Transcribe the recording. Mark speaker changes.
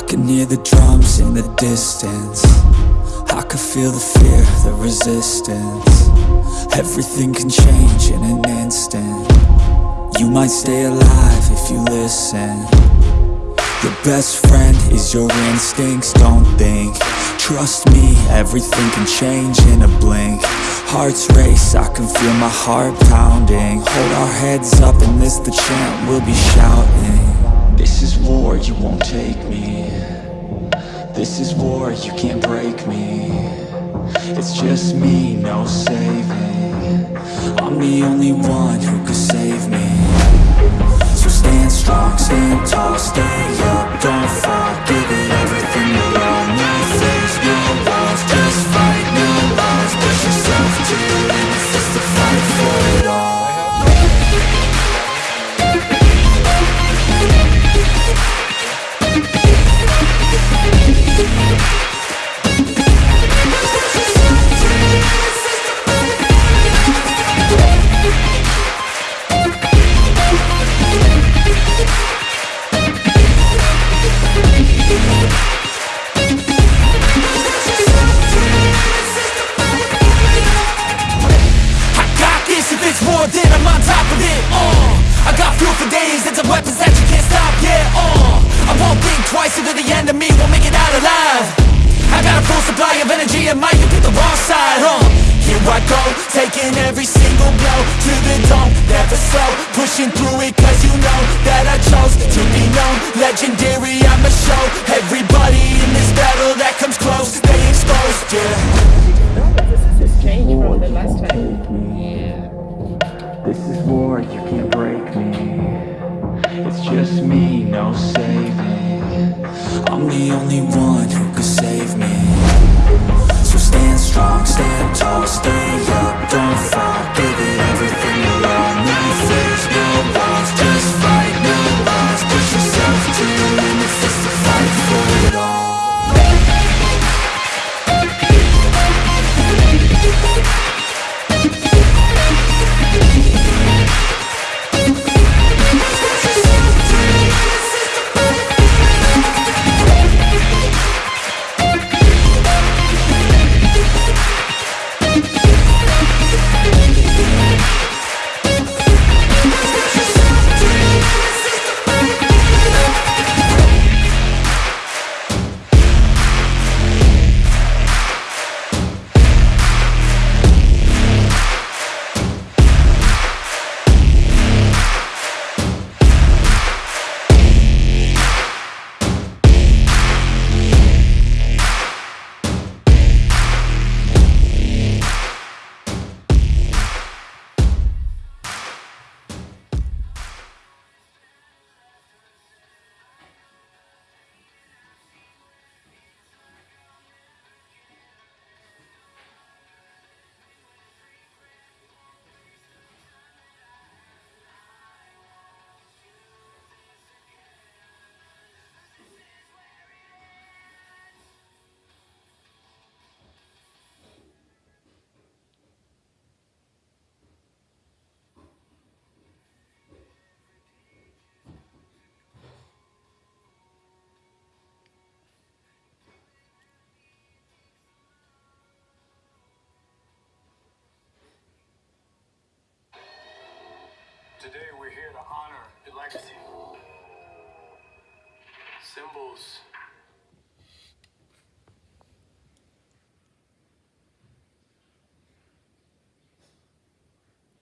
Speaker 1: can hear the drums in the distance. I can feel the fear, the resistance. Everything can change in an instant. You might stay alive if you listen. Your best friend is your instincts, don't think. Trust me, everything can change in a blink. Hearts race, I can feel my heart pounding. Hold our heads up and this the chant we'll be shouting This is war, you won't take me. This is war, you can't break me. It's just me, no saving. I'm the only one who could save me. So stand strong, stand tall,
Speaker 2: weapons that you can't stop, yeah, uh. I won't think twice into the enemy, won't make it out alive. I got a full supply of energy and might you pick the wrong side, uh. Here I go, taking every single blow To the dome, never slow. Pushing through it cause you know that I chose to be known. Legendary, I'ma show everybody
Speaker 1: just me, no saving I'm the only one who could save me. So stand strong, stand tall,
Speaker 3: Today we're here to honor the legacy. Symbols